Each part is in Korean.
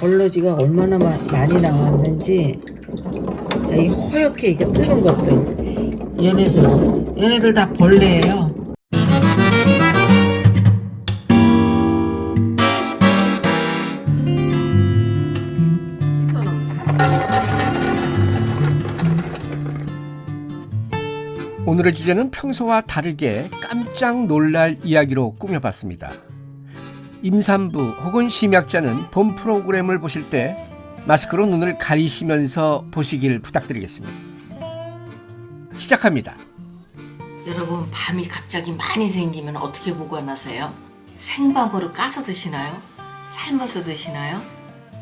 벌러지가 얼마나 마- 많이 나왔는지. 자, 이 허옇게 이게 뜨는 것들. 얘네들 얘네들 다 벌레예요. 오늘의 주제는 평소와 다르게 깜짝 놀랄 이야기로 꾸며봤습니다. 임산부 혹은 심약자는 본 프로그램을 보실 때 마스크로 눈을 가리시면서 보시길 부탁드리겠습니다. 시작합니다. 여러분 밤이 갑자기 많이 생기면 어떻게 보관하세요? 생밤으로 까서 드시나요? 삶아서 드시나요?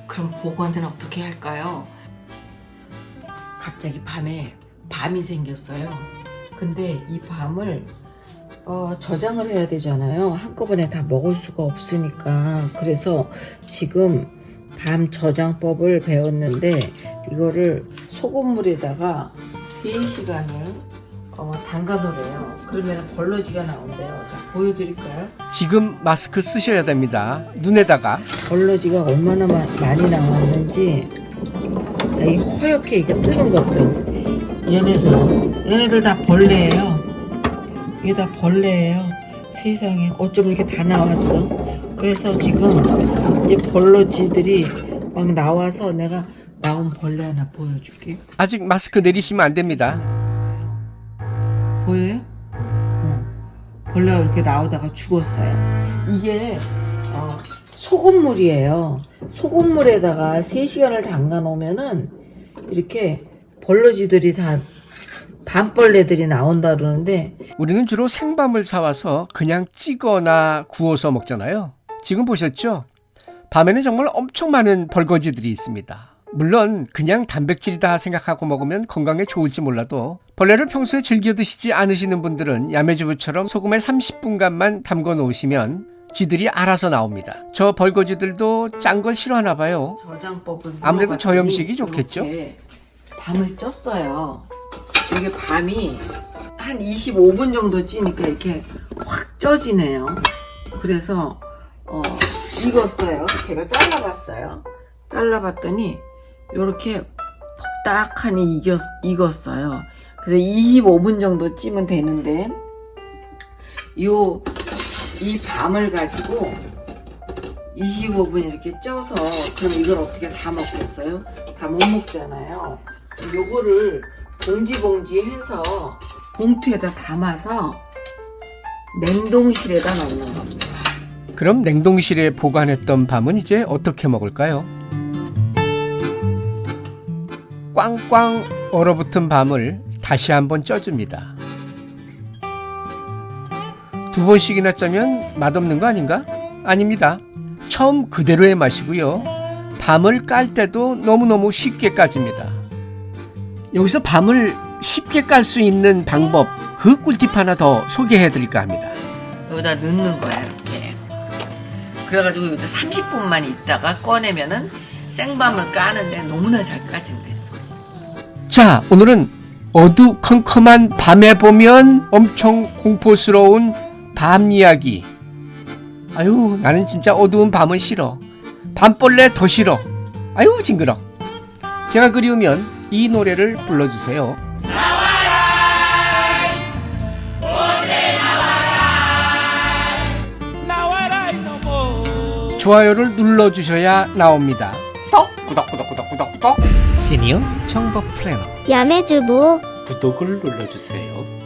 그럼 보관은 어떻게 할까요? 갑자기 밤에 밤이 생겼어요. 근데 이 밤을 어, 저장을 해야 되잖아요. 한꺼번에 다 먹을 수가 없으니까. 그래서 지금 밤 저장법을 배웠는데 이거를 소금물에다가 3시간을 어, 담가놓으래요. 그러면 벌러지가 나온대요. 자, 보여드릴까요? 지금 마스크 쓰셔야 됩니다. 눈에다가 벌러지가 얼마나 마- 많이 나왔는지 자, 이 허옇게 이게 뜨는 것들 얘네들 얘네들 다 벌레예요 이게 다 벌레예요 세상에 어쩜 이렇게 다 나왔어 그래서 지금 이제 벌러지들이 막 나와서 내가 나온 벌레 하나 보여줄게 아직 마스크 내리시면 안 됩니다. 보여요? 어. 벌레가 이렇게 나오다가 죽었어요. 이게 어, 소금물이에요. 소금물에다가 3시간을 담가 놓으면은 이렇게 벌러지들이 다 밤벌레들이 나온다 그러는데 우리는 주로 생밤을 사와서 그냥 찌거나 구워서 먹잖아요. 지금 보셨죠? 밤에는 정말 엄청 많은 벌거지들이 있습니다. 물론 그냥 단백질이다 생각하고 먹으면 건강에 좋을지 몰라도 벌레를 평소에 즐겨 드시지 않으시는 분들은 야매주부처럼 소금에 30분간만 담궈 놓으시면 지들이 알아서 나옵니다. 저 벌거지들도 짠 걸 싫어하나 봐요. 아무래도 저염식이 좋겠죠? 밤을 쪘어요. 이게 밤이 한 25분 정도 찌니까 이렇게 확 쪄지네요. 그래서 어, 익었어요. 제가 잘라봤어요. 잘라봤더니 이렇게 딱하니 익었, 익었어요. 그래서 25분 정도 찌면 되는데 요 이 밤을 가지고 25분 이렇게 쪄서 그럼 이걸 어떻게 다 먹겠어요? 다 못 먹잖아요. 요거를 봉지 봉지 해서 봉투에다 담아서 냉동실에다 넣는 겁니다. 그럼 냉동실에 보관했던 밤은 이제 어떻게 먹을까요? 꽝꽝 얼어붙은 밤을 다시 한번 쪄줍니다. 두 번씩이나 짜면 맛없는 거 아닌가? 아닙니다. 처음 그대로의 맛이고요. 밤을 깔 때도 너무너무 쉽게 까집니다. 여기서 밤을 쉽게 깔 수 있는 방법, 그 꿀팁 하나 더 소개해 드릴까 합니다. 여기다 넣는 거야 이렇게. 그래가지고 여기다 30분만 있다가 꺼내면은 생밤을 까는데 너무나 잘 까진대. 자, 오늘은 어두컴컴한 밤에 보면 엄청 공포스러운 밤 이야기. 아유, 나는 진짜 어두운 밤은 싫어. 밤벌레 더 싫어. 아유, 징그러. 제가 그리우면 이 노래를 불러주세요. 좋아요를 눌러주셔야 나옵니다. 톡! 구독구독구독구독구독! 시니어 정보 플래너 야매주부 구독을 눌러주세요.